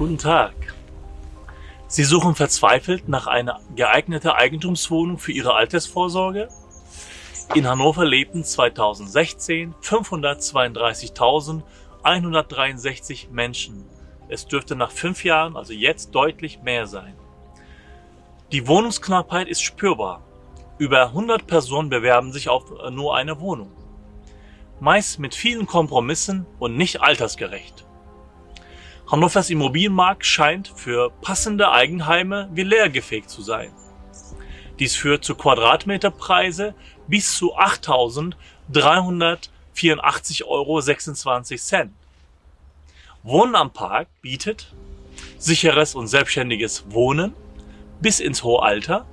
Guten Tag. Sie suchen verzweifelt nach einer geeigneten Eigentumswohnung für Ihre Altersvorsorge? In Hannover lebten 2016 532.163 Menschen. Es dürfte nach fünf Jahren, also jetzt, deutlich mehr sein. Die Wohnungsknappheit ist spürbar. Über 100 Personen bewerben sich auf nur eine Wohnung. Meist mit vielen Kompromissen und nicht altersgerecht. Hannovers Immobilienmarkt scheint für passende Eigenheime wie leergefegt zu sein. Dies führt zu Quadratmeterpreise bis zu 8.384,26 Euro. Wohnen am Park bietet sicheres und selbstständiges Wohnen bis ins hohe Alter,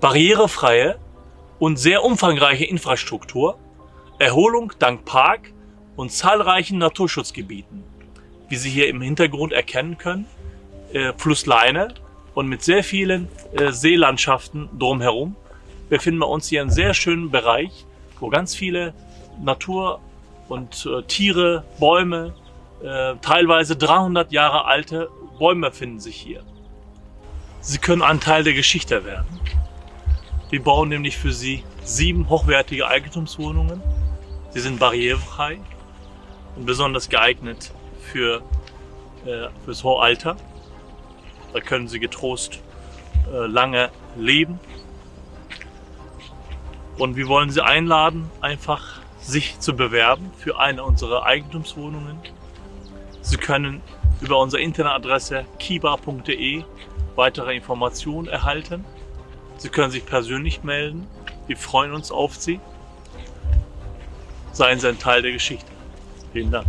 barrierefreie und sehr umfangreiche Infrastruktur, Erholung dank Park und zahlreichen Naturschutzgebieten wie Sie hier im Hintergrund erkennen können, äh, Flussleine und mit sehr vielen äh, Seelandschaften drumherum befinden wir uns hier in sehr schönen Bereich, wo ganz viele Natur und äh, Tiere, Bäume, äh, teilweise 300 Jahre alte Bäume finden sich hier. Sie können ein Teil der Geschichte werden. Wir bauen nämlich für Sie sieben hochwertige Eigentumswohnungen. Sie sind barrierefrei und besonders geeignet für äh, fürs hohe Alter. Da können Sie getrost äh, lange leben. Und wir wollen Sie einladen, einfach sich zu bewerben für eine unserer Eigentumswohnungen. Sie können über unsere Internetadresse kiba.de weitere Informationen erhalten. Sie können sich persönlich melden. Wir freuen uns auf Sie. Seien Sie ein Teil der Geschichte. Vielen Dank.